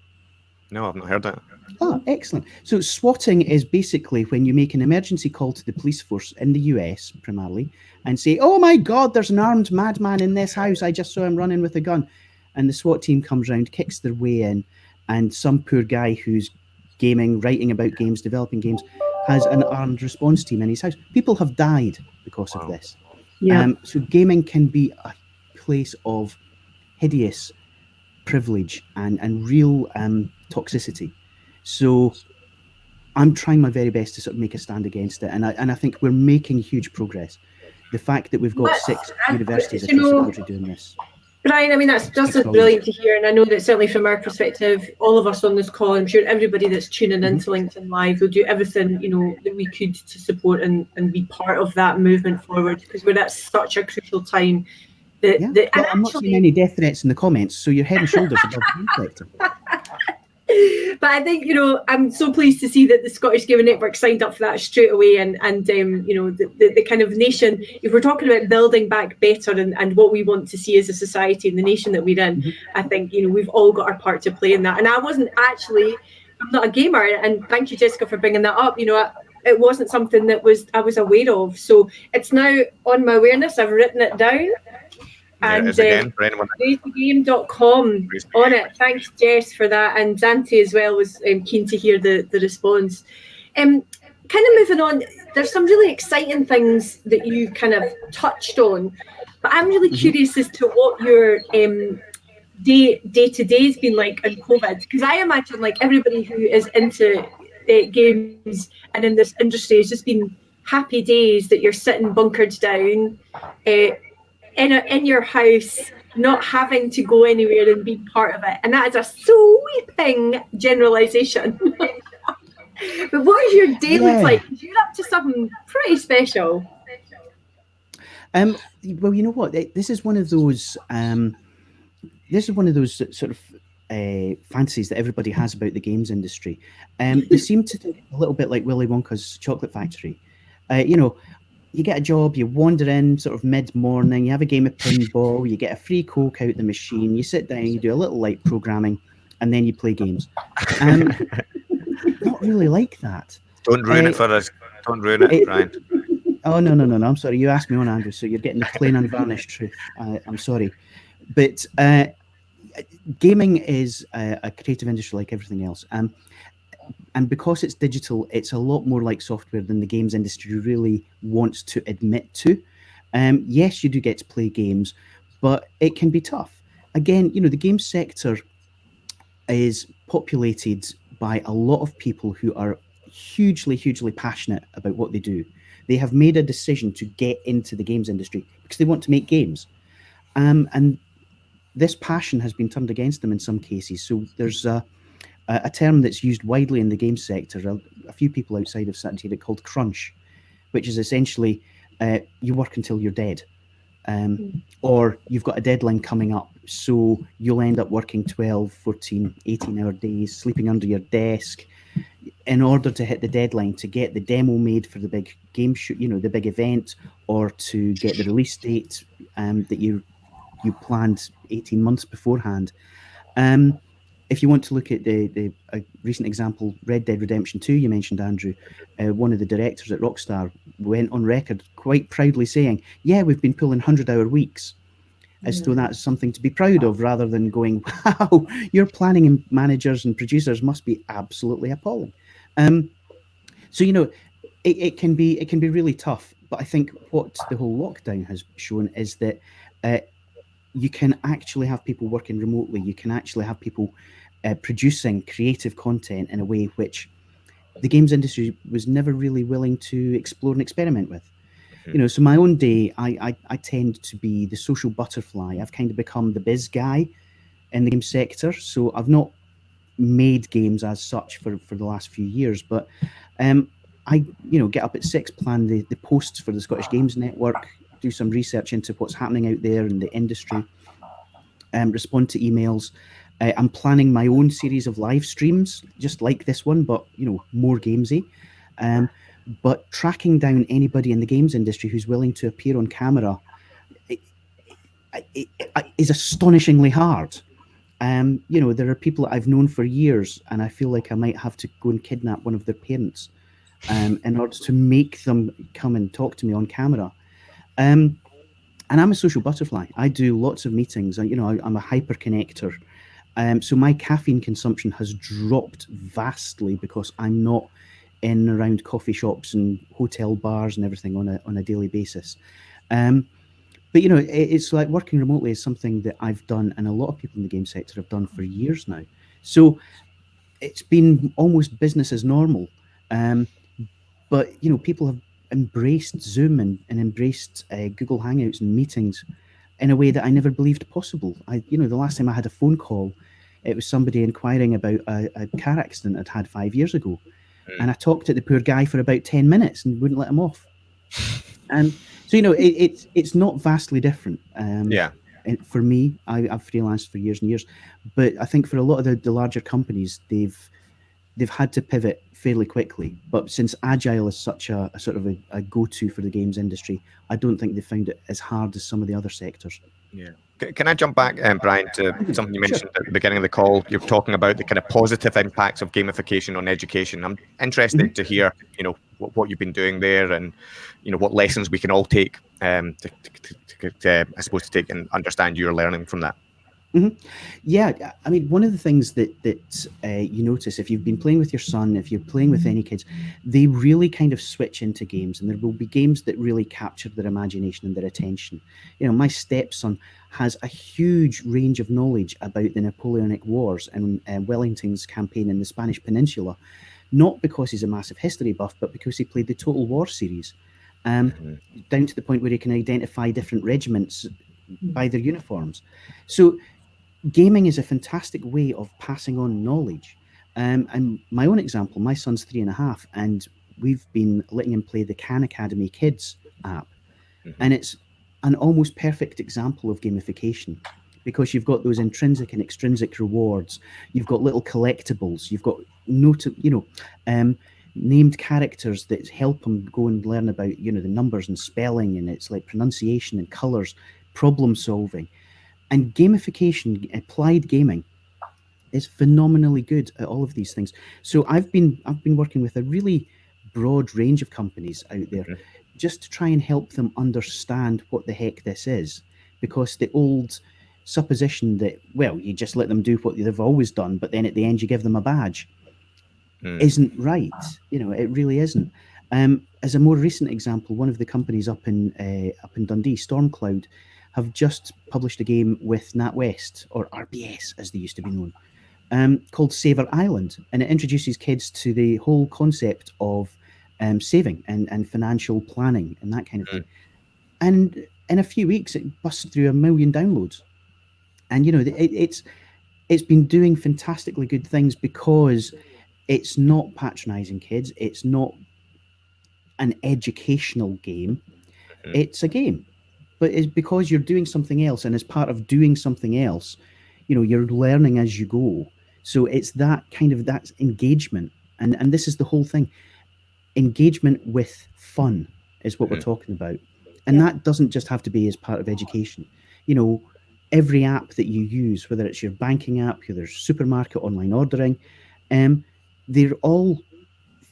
No, I've not heard that. Ah, excellent. So swatting is basically when you make an emergency call to the police force in the US primarily and say, "Oh my God, there's an armed madman in this house. I just saw him running with a gun," and the SWAT team comes round, kicks their way in, and some poor guy who's gaming, writing about games, developing games, has an armed response team in his house. People have died because of this. Yeah. Um, so gaming can be a place of hideous privilege and and real um, toxicity. So I'm trying my very best to sort of make a stand against it, and I and I think we're making huge progress. The fact that we've got But, six uh, universities you across the know- country doing this. Brian, I mean, that's just as brilliant to hear. And I know that certainly from our perspective, all of us on this call, I'm sure everybody that's tuning into mm-hmm. LinkedIn Live will do everything, you know, that we could to support and, and be part of that movement forward because we're at such a crucial time. That, Yeah, that, well, I'm not seeing any death threats in the comments, so you're head and shoulders above the sector. But I think you know I'm so pleased to see that the Scottish Gaming Network signed up for that straight away, and and um, you know the, the, the kind of nation. If we're talking about building back better and, and what we want to see as a society and the nation that we're in, Mhm. I think you know we've all got our part to play in that. And I wasn't actually, I'm not a gamer, and thank you Jessica for bringing that up. You know. I, it wasn't something that was I was aware of, so it's now on my awareness. I've written it down, and it is uh, again for anyone. on it. Thanks, Jess, for that. And Dante as well was um, keen to hear the, the response. Um, kind of moving on, there's some really exciting things that you kind of touched on, but I'm really Mhm. curious as to what your um, day day to day has been like in COVID. Because I imagine like everybody who is into uh, games and in this industry has just been happy days that you're sitting bunkered down. Uh, in, a, in your house, not having to go anywhere and be part of it. And that is a sweeping generalization. but what does your day Yeah. look like? You're up to something pretty special. Um, well, you know what? This is one of those. Um, this is one of those sort of uh, fantasies that everybody has about the games industry. Um, they seem to think a little bit like Willy Wonka's chocolate factory. Uh, you know, you get a job, you wander in sort of mid morning, you have a game of pinball, you get a free coke out the machine, you sit down, you do a little light programming, and then you play games. Um, not really like that. Don't ruin Uh, it for us. Don't ruin it, it- Brian. Oh no no no no! I'm sorry. You asked me on Andrew, so you're getting the plain unvarnished truth. I, I'm sorry, but uh, gaming is a, a creative industry like everything else, um, and because it's digital, it's a lot more like software than the games industry really wants to admit to. Um, yes, you do get to play games, but it can be tough. Again, you know, the game sector is populated by a lot of people who are hugely, hugely passionate about what they do. They have made a decision to get into the games industry because they want to make games. Um, and this passion has been turned against them in some cases. So there's a, a a term that's used widely in the game sector. A, a few people outside of it called crunch, which is essentially uh, you work until you're dead. Um, or you've got a deadline coming up, so you'll end up working 12, 14, 18 hour days, sleeping under your desk, in order to hit the deadline to get the demo made for the big game shoot, you know, the big event, or to get the release date um, that you you planned 18 months beforehand. Um, if you want to look at the the a recent example, Red Dead Redemption 2, you mentioned Andrew, uh, one of the directors at Rockstar went on record quite proudly saying, "Yeah, we've been pulling 100-hour weeks." As though that's something to be proud of, rather than going, "Wow, your planning and managers and producers must be absolutely appalling." Um, so you know, it, it can be it can be really tough. But I think what the whole lockdown has shown is that uh, you can actually have people working remotely. You can actually have people uh, producing creative content in a way which the games industry was never really willing to explore and experiment with. You know, so my own day, I, I I tend to be the social butterfly. I've kind of become the biz guy in the game sector. So I've not made games as such for, for the last few years, but um, I, you know, get up at six, plan the, the posts for the Scottish Games Network, do some research into what's happening out there in the industry, um, respond to emails. Uh, I'm planning my own series of live streams, just like this one, but you know, more gamesy. Um, but tracking down anybody in the games industry who's willing to appear on camera it, it, it, is astonishingly hard. Um, you know, there are people that I've known for years, and I feel like I might have to go and kidnap one of their parents um, in order to make them come and talk to me on camera. Um, and I'm a social butterfly. I do lots of meetings. I, you know, I, I'm a hyper connector. Um, so my caffeine consumption has dropped vastly because I'm not in around coffee shops and hotel bars and everything on a on a daily basis. Um, but you know, it, it's like working remotely is something that I've done, and a lot of people in the game sector have done for years now. So it's been almost business as normal. Um, but you know, people have embraced Zoom and, and embraced uh, Google Hangouts and meetings in a way that I never believed possible. I, you know, the last time I had a phone call, it was somebody inquiring about a, a car accident I'd had five years ago, Mm. and I talked to the poor guy for about ten minutes and wouldn't let him off. and so you know, it, it's it's not vastly different. Um, Yeah. for me, I, I've freelanced for years and years, but I think for a lot of the, the larger companies, they've they've had to pivot fairly quickly. But since agile is such a, a sort of a, a go-to for the games industry, I don't think they found it as hard as some of the other sectors. Yeah. Can I jump back, um, Brian, to something you Sure. mentioned at the beginning of the call? You're talking about the kind of positive impacts of gamification on education. I'm interested Mm-hmm. to hear, you know, what, what you've been doing there, and you know what lessons we can all take um, to, to, to, to, I suppose, to take and understand your learning from that. Yeah, I mean, one of the things that that uh, you notice if you've been playing with your son, if you're playing with any kids, they really kind of switch into games, and there will be games that really capture their imagination and their attention. You know, my stepson has a huge range of knowledge about the Napoleonic Wars and uh, Wellington's campaign in the Spanish Peninsula, not because he's a massive history buff, but because he played the Total War series, um, Mhm. down to the point where he can identify different regiments by their uniforms. So gaming is a fantastic way of passing on knowledge. Um, and my own example, my son's three and a half, and we've been letting him play the Khan Academy Kids app. Mhm. And it's an almost perfect example of gamification because you've got those intrinsic and extrinsic rewards. You've got little collectibles. You've got note, you know, um, named characters that help him go and learn about, you know, the numbers and spelling, and it's like pronunciation and colors, problem solving and gamification applied gaming is phenomenally good at all of these things so i've been i've been working with a really broad range of companies out there Mhm. just to try and help them understand what the heck this is because the old supposition that well you just let them do what they've always done but then at the end you give them a badge Mm. isn't right. You know, it really isn't. Um, as a more recent example, one of the companies up in uh, up in Dundee, Stormcloud, have just published a game with NatWest or RBS as they used to be known, um, called Saver Island, and it introduces kids to the whole concept of um, saving and, and financial planning and that kind of thing. And in a few weeks, it busts through a million downloads, and you know, it, it's it's been doing fantastically good things because it's not patronizing kids. It's not an educational game. Mhm. it's a game but it's because you're doing something else and as part of doing something else you know you're learning as you go so it's that kind of that engagement and and this is the whole thing engagement with fun is what we're Mhm. talking about and Yeah. that doesn't just have to be as part of education you know every app that you use whether it's your banking app your supermarket online ordering um, they're all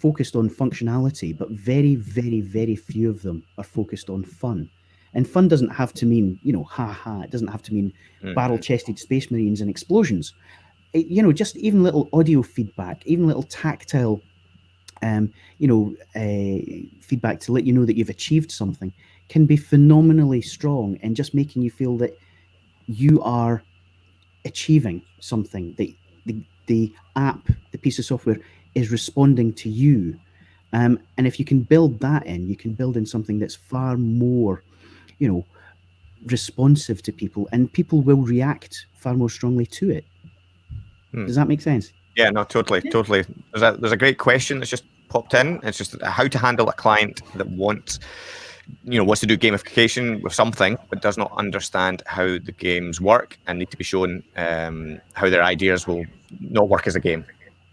focused on functionality, but very, very, very few of them are focused on fun. And fun doesn't have to mean, you know, ha ha. It doesn't have to mean Mhm. barrel-chested space marines and explosions. It- you know, just even little audio feedback, even little tactile, um, you know, uh, feedback to let you know that you've achieved something can be phenomenally strong and just making you feel that you are achieving something that the, the app the piece of software is responding to you um, and if you can build that in you can build in something that's far more you know responsive to people and people will react far more strongly to it Hmm. does that make sense Yeah, no, totally, Yeah. totally. There's a there's a great question that's just popped in. It's just how to handle a client that wants, you know, wants to do gamification with something but does not understand how the games work and need to be shown um, how their ideas will not work as a game.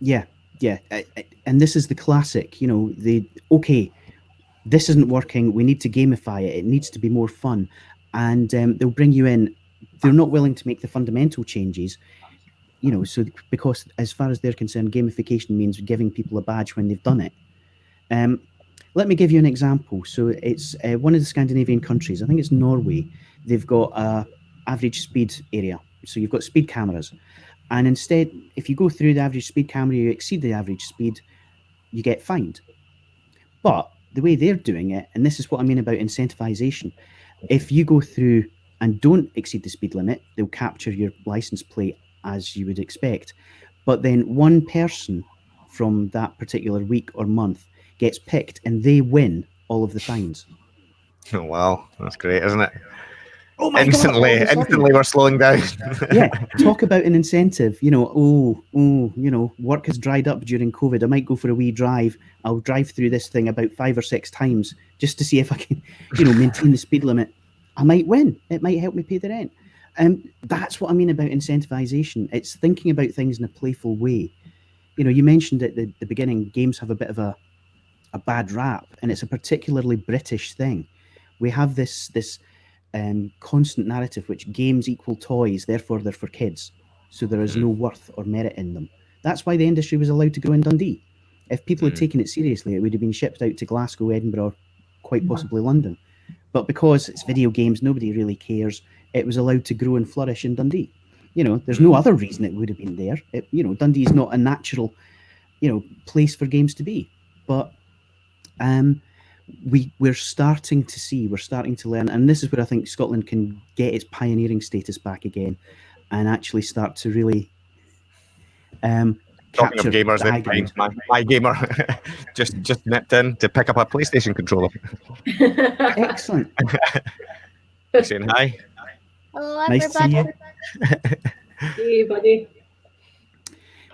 Yeah, yeah, I- I- and this is the classic. You know, the okay, this isn't working. We need to gamify it. It needs to be more fun, and um, they'll bring you in. They're not willing to make the fundamental changes. You know, so because as far as they're concerned, gamification means giving people a badge when they've done it. Um, let me give you an example. So it's uh, one of the Scandinavian countries. I think it's Norway. They've got a average speed area. So you've got speed cameras, and instead, if you go through the average speed camera, you exceed the average speed, you get fined. But the way they're doing it, and this is what I mean about incentivization, if you go through and don't exceed the speed limit, they'll capture your license plate as you would expect. But then one person from that particular week or month gets picked and they win all of the fines. Oh, wow, that's great, isn't it? Oh my instantly, God, all of a sudden. instantly, we're slowing down. yeah, talk about an incentive. You know, oh, oh, you know, work has dried up during COVID. I might go for a wee drive. I'll drive through this thing about five or six times just to see if I can, you know, maintain the speed limit. I might win. It might help me pay the rent. And um, that's what I mean about incentivization. It's thinking about things in a playful way. You know, you mentioned at the, the beginning, games have a bit of a a bad rap, and it's a particularly British thing. We have this this um, constant narrative which games equal toys, therefore they're for kids. So there is no worth or merit in them. That's why the industry was allowed to grow in Dundee. If people had Mm. taken it seriously, it would have been shipped out to Glasgow, Edinburgh, quite possibly London. But because it's video games, nobody really cares. It was allowed to grow and flourish in Dundee. You know, there's no other reason it would have been there. It, you know, Dundee is not a natural, you know, place for games to be. But um, we we're starting to see, we're starting to learn, and this is where I think Scotland can get its pioneering status back again, and actually start to really um, Talking of gamers, the then high Brian, ground. my, my gamer just just nipped in to pick up a PlayStation controller. Excellent. Saying hi. Hello, Nice to see you. everybody. hey, buddy.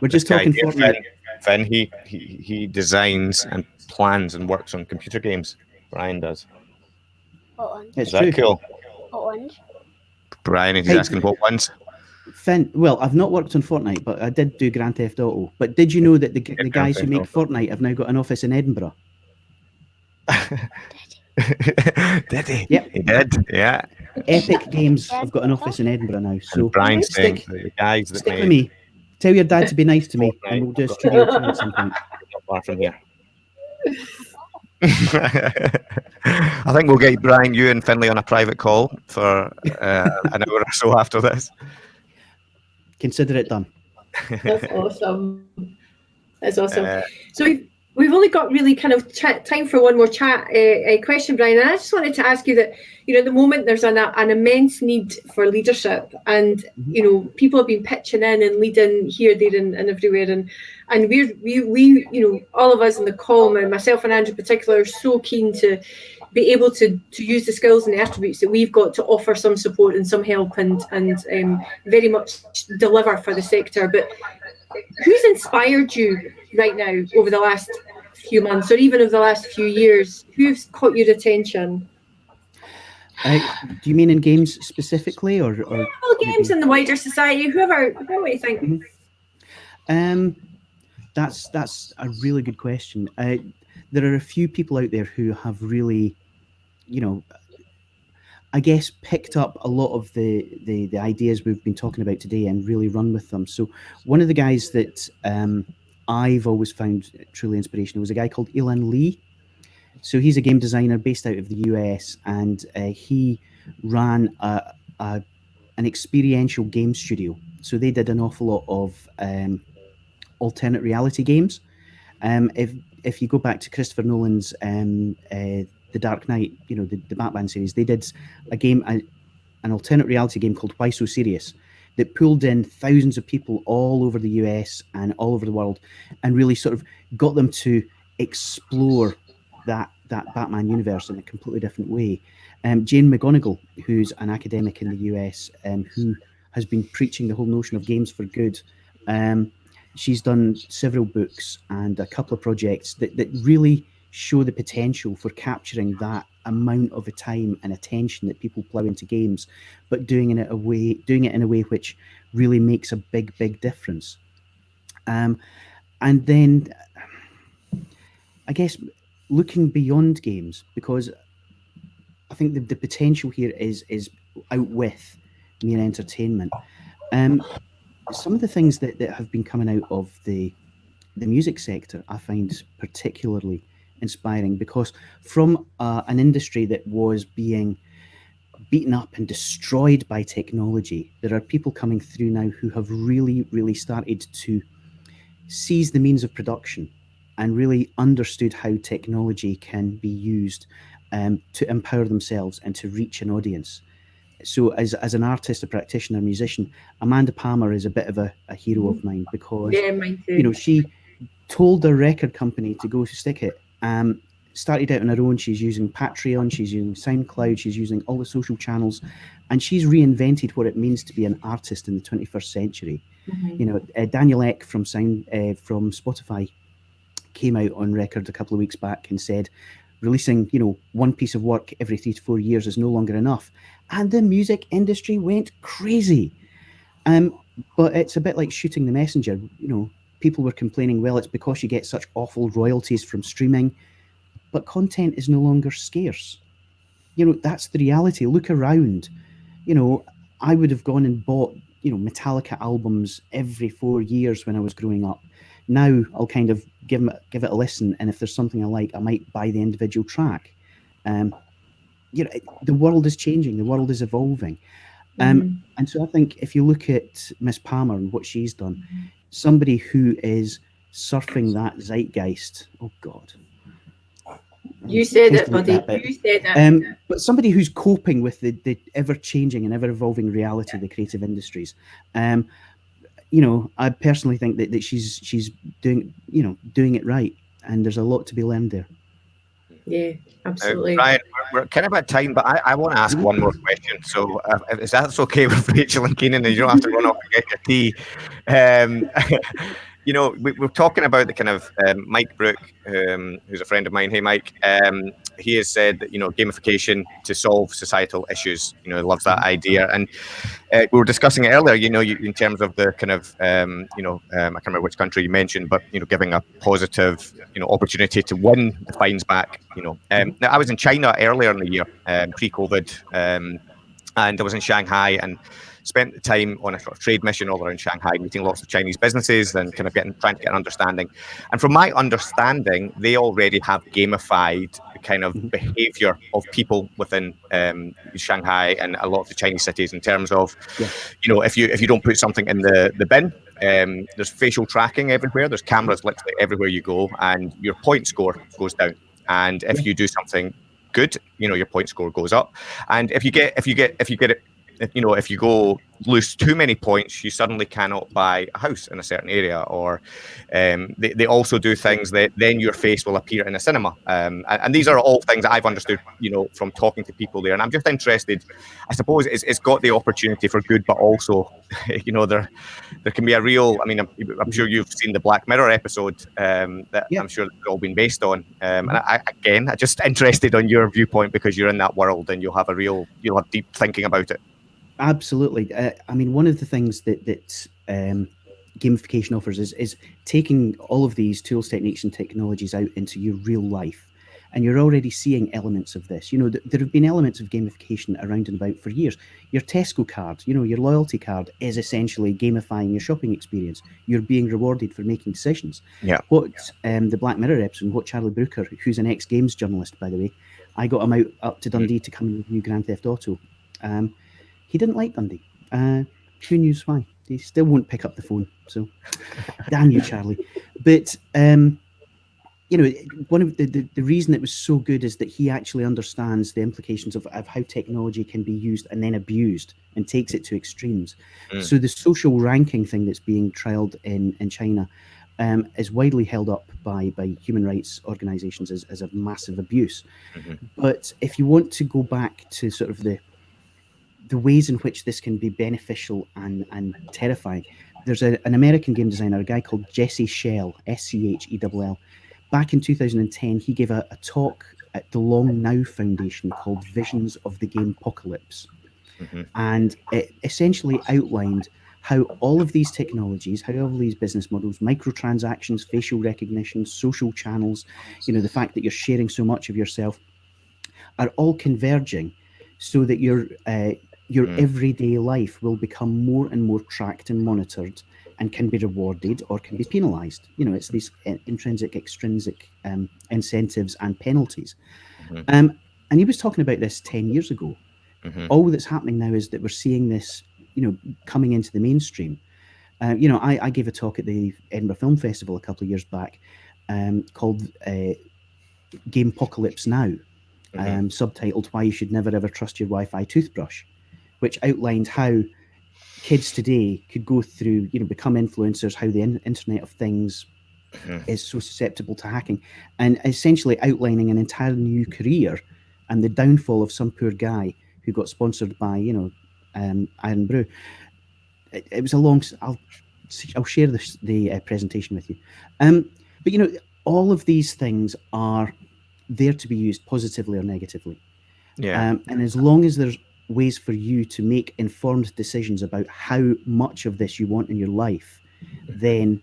We're just This talking here, Fortnite. Finn, Finn, he, he he designs and plans and works on computer games. Brian does. What one? It's Is that true. cool? What one? Brian, he's Hey. asking what ones. Finn, well, I've not worked on Fortnite, but I did do Grand Theft Auto. But did you know that the, g- the Grand guys who make Auto. Fortnite have now got an office in Edinburgh? did he? Yep. He did. Yeah. Epic Games have got an office in Edinburgh now. So and Brian's stick, that the guys that stick made with me. Tell your dad to be nice to me, Fortnite. and we'll do a studio tour at some point. not far from here. I think we'll get Brian, you, and Finley on a private call for uh, an hour or so after this. Consider it done. That's awesome. That's awesome. Uh, So we've, only got really kind of time for one more chat uh, uh, question, Brian. And I just wanted to ask you that, you know, at the moment there's an, an immense need for leadership, and you know, people have been pitching in and leading here, there, and, and everywhere, and and we're we we you know all of us in the call, and myself and Andrew in particular, are so keen to be able to to use the skills and the attributes that we've got to offer some support and some help and and um, very much deliver for the sector. But who's inspired you right now over the last few months or even over the last few years? Who's caught your attention? Uh, do you mean in games specifically, or, or Well, games in the wider society, whoever, whoever you think. Um, that's that's a really good question. Uh, there are a few people out there who have really, you know, I guess picked up a lot of the, the the ideas we've been talking about today and really run with them. So one of the guys that um, I've always found truly inspirational was a guy called Elan Lee. So he's a game designer based out of the US, and uh, he ran a, a an experiential game studio. So they did an awful lot of um, alternate reality games. Um, if if you go back to Christopher Nolan's um, uh, The Dark Knight, you know the, the Batman series, they did a game, a, an alternate reality game called Why So Serious, that pulled in thousands of people all over the US and all over the world, and really sort of got them to explore that that Batman universe in a completely different way. Um, Jane McGonigal, who's an academic in the US, um, who has been preaching the whole notion of games for good. Um, she's done several books and a couple of projects that, that really show the potential for capturing that amount of time and attention that people plow into games, but doing it in a way doing it in a way which really makes a big, big difference. Um, and then I guess looking beyond games because I think the, the potential here is is out with mere entertainment. Um, some of the things that, that have been coming out of the the music sector I find particularly inspiring because from uh, an industry that was being beaten up and destroyed by technology, there are people coming through now who have really, really started to seize the means of production and really understood how technology can be used um, to empower themselves and to reach an audience. So, as, as an artist, a practitioner, a musician, Amanda Palmer is a bit of a, a hero of mine because Yeah, mine you know, she told the record company to go to stick it. Um, started out on her own. She's using Patreon, she's using SoundCloud, she's using all the social channels, and she's reinvented what it means to be an artist in the 21st century. Mhm. You know, uh, Daniel Ek from Sound uh, from Spotify came out on record a couple of weeks back and said releasing you know one piece of work every three to four years is no longer enough and the music industry went crazy um but it's a bit like shooting the messenger you know people were complaining well it's because you get such awful royalties from streaming. But content is no longer scarce. You know that's the reality. Look around. You know i would have gone and bought you know metallica albums every four years when i was growing up. Now I'll kind of give give it a listen, and if there's something I like, I might buy the individual track. Um, you know, the world is changing, the world is evolving, um, Mhm. and so I think if you look at Miss Palmer and what she's done, somebody who is surfing that zeitgeist. Oh God, you said it, buddy. that. You said it. Um, but somebody who's coping with the, the ever changing and ever evolving reality of the creative industries. Um, you know, I personally think that, that she's she's doing you know doing it right, and there's a lot to be learned there. Yeah, absolutely. Brian, we're, we're kind of at time, but I, I want to ask one more question. So, uh, if that's okay with Rachel and Keenan, and you don't have to run off and get your tea. Um, you know, we, we're talking about the kind of um, Mike Brook, um, who's a friend of mine. Hey, Mike. Um, he has said that you know gamification to solve societal issues. You know, loves that idea, and uh, we were discussing it earlier. You know, you, in terms of the kind of um, you know, um, I can't remember which country you mentioned, but you know, giving a positive you know opportunity to win the fines back. You know, um, now I was in China earlier in the year, pre-COVID, um, and I was in Shanghai and spent the time on a sort of trade mission all around Shanghai, meeting lots of Chinese businesses and kind of getting trying to get an understanding. And from my understanding, they already have gamified the kind of Mhm. behavior of people within um, Shanghai and a lot of the Chinese cities in terms of, Yeah. you know, if you if you don't put something in the the bin, um, there's facial tracking everywhere. There's cameras literally everywhere you go, and your point score goes down. And if you do something good, you know, your point score goes up. And if you get if you get if you get it, you know, if you go lose too many points, you suddenly cannot buy a house in a certain area. Or um, they, they also do things that then your face will appear in a cinema. Um, and, and these are all things that I've understood, you know, from talking to people there. And I'm just interested. I suppose it's, it's got the opportunity for good, but also, you know, there there can be a real. I mean, I'm, I'm sure you've seen the Black Mirror episode um, that Yeah. I'm sure it's all been based on. Um, and I, again, I'm just interested on your viewpoint because you're in that world and you'll have a real, you'll have deep thinking about it. Absolutely. Uh, I mean, one of the things that that um, gamification offers is is taking all of these tools, techniques, and technologies out into your real life, and you're already seeing elements of this. You know, th- there have been elements of gamification around and about for years. Your Tesco card, you know, your loyalty card is essentially gamifying your shopping experience. You're being rewarded for making decisions. Yeah. What um, the Black Mirror episode, what Charlie Brooker, who's an ex Games journalist, by the way, I got him out up to Dundee to come and review Grand Theft Auto. Um, he didn't like Dundee. Uh, who knows why? He still won't pick up the phone. So, damn you, Charlie. But um, you know, one of the, the the reason it was so good is that he actually understands the implications of, of how technology can be used and then abused and takes it to extremes. Mm. So the social ranking thing that's being trialed in in China um, is widely held up by by human rights organisations as, as a massive abuse. Mhm. But if you want to go back to sort of the the ways in which this can be beneficial and, and terrifying. There's a, an American game designer, a guy called Jesse Schell, S C H E L L. Back in 2010, he gave a, a talk at the Long Now Foundation called Visions of the Game Apocalypse. Mhm. And it essentially outlined how all of these technologies, how all of these business models, microtransactions, facial recognition, social channels, you know, the fact that you're sharing so much of yourself are all converging so that your uh, your Mm. everyday life will become more and more tracked and monitored and can be rewarded or can be penalized you know it's these uh, intrinsic extrinsic um, incentives and penalties Mhm. um, and he was talking about this 10 years ago Mhm. all that's happening now is that we're seeing this you know coming into the mainstream uh, you know I, I gave a talk at the edinburgh film festival a couple of years back um, called uh, game apocalypse now Mhm. um, subtitled "Why You Should Never Ever Trust Your Wi-Fi Toothbrush," which outlined how kids today could go through, you know, become influencers, how the in- Internet of Things Mhm. is so susceptible to hacking, and essentially outlining an entire new career and the downfall of some poor guy who got sponsored by, you know, um, Irn-Bru. It, it was a long. s- I'll I'll share this, the uh, presentation with you. Um, but you know, all of these things are there to be used positively or negatively. Yeah. Um, and as long as there's ways for you to make informed decisions about how much of this you want in your life, then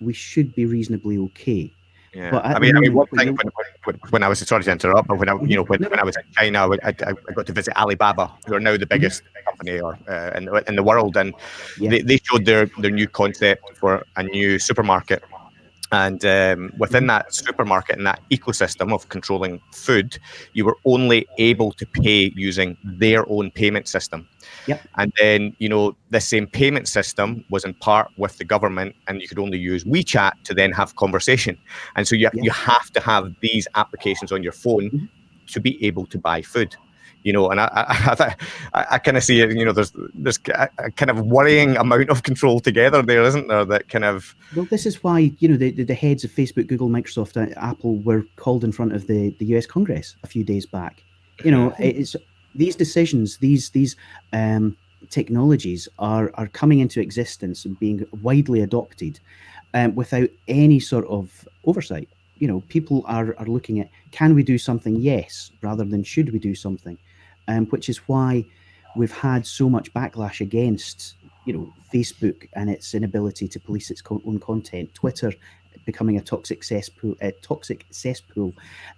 we should be reasonably okay. Yeah, But I mean, I mean, one thing when when, when, I was sorry to interrupt, but when I, you know, when, when I was in China, I, I, I got to visit Alibaba, who are now the biggest company or uh, in, the- in the world, and Yeah. they, they showed their their new concept for a new supermarket. And um, within that supermarket and that ecosystem of controlling food, you were only able to pay using their own payment system. Yep. And then, you know, the same payment system was in part with the government, and you could only use WeChat to then have conversation. And so you, Yeah. you have to have these applications on your phone Mhm. to be able to buy food. You know, and I, I, I, I kind of see it. You know, there's there's a, a kind of worrying amount of control together there, isn't there? That kind of Well, this is why you know the, the, the heads of Facebook, Google, Microsoft, Apple were called in front of the, the U.S. Congress a few days back. You know, it's these decisions, these these um, technologies are are coming into existence and being widely adopted um, without any sort of oversight. You know, people are are looking at can we do something? Yes, rather than should we do something, um, which is why we've had so much backlash against you know Facebook and its inability to police its co- own content, Twitter becoming a toxic cesspool, a toxic cesspool.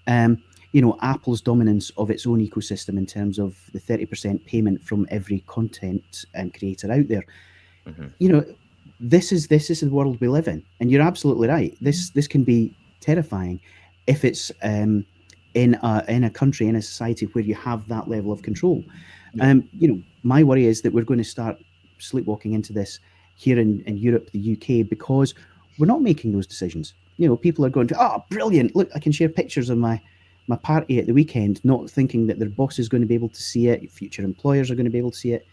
Um, you know, Apple's dominance of its own ecosystem in terms of the thirty percent payment from every content um, creator out there. Mhm. You know, this is this is the world we live in, and you're absolutely right. This this can be terrifying if it's um, in a in a country in a society where you have that level of control. Yeah. Um, you know, my worry is that we're going to start sleepwalking into this here in, in Europe, the UK, because we're not making those decisions. You know, people are going to, oh, brilliant! Look, I can share pictures of my my party at the weekend, not thinking that their boss is going to be able to see it, future employers are going to be able to see it.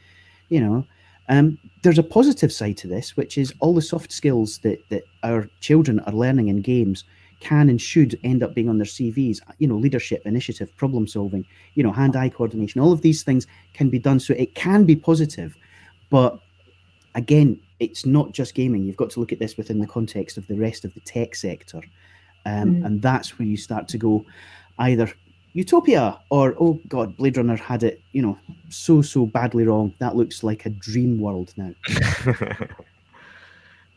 You know, um, there's a positive side to this, which is all the soft skills that that our children are learning in games can and should end up being on their CVs. You know, leadership, initiative, problem solving, you know, hand-eye coordination. All of these things can be done, so it can be positive. But again, it's not just gaming. You've got to look at this within the context of the rest of the tech sector, um, Mm. and that's where you start to go either utopia or oh god, Blade Runner had it, you know, so so badly wrong. That looks like a dream world now.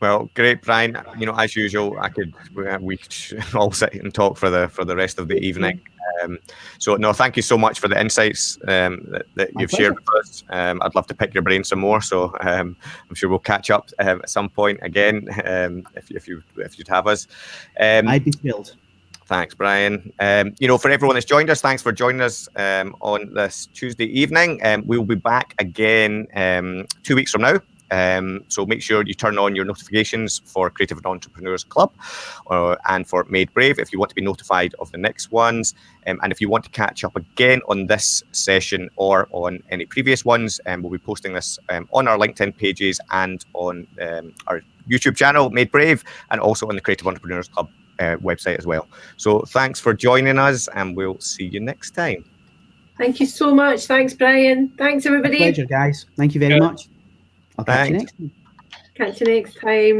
well, great, Brian. You know, as usual, I could we- we could all sit and talk for the for the rest of the evening. Um, so no, thank you so much for the insights um, that, that you've shared with us. Um, I'd love to pick your brain some more. So um, I'm sure we'll catch up um, at some point again um, if, if you if you'd have us. Um, I'd be thrilled. Thanks, Brian. Um, you know, for everyone that's joined us, thanks for joining us um, on this Tuesday evening. Um, we will be back again um, two weeks from now. Um, so make sure you turn on your notifications for Creative and Entrepreneurs Club uh, and for Made Brave if you want to be notified of the next ones. Um, and if you want to catch up again on this session or on any previous ones, um, we'll be posting this um, on our LinkedIn pages and on um, our YouTube channel, Made Brave, and also on the Creative Entrepreneurs Club uh, website as well. So thanks for joining us, and we'll see you next time. Thank you so much. Thanks, Brian. Thanks, My everybody. pleasure, guys. Thank you very Yeah. much. I'll catch you next time. Catch you next time.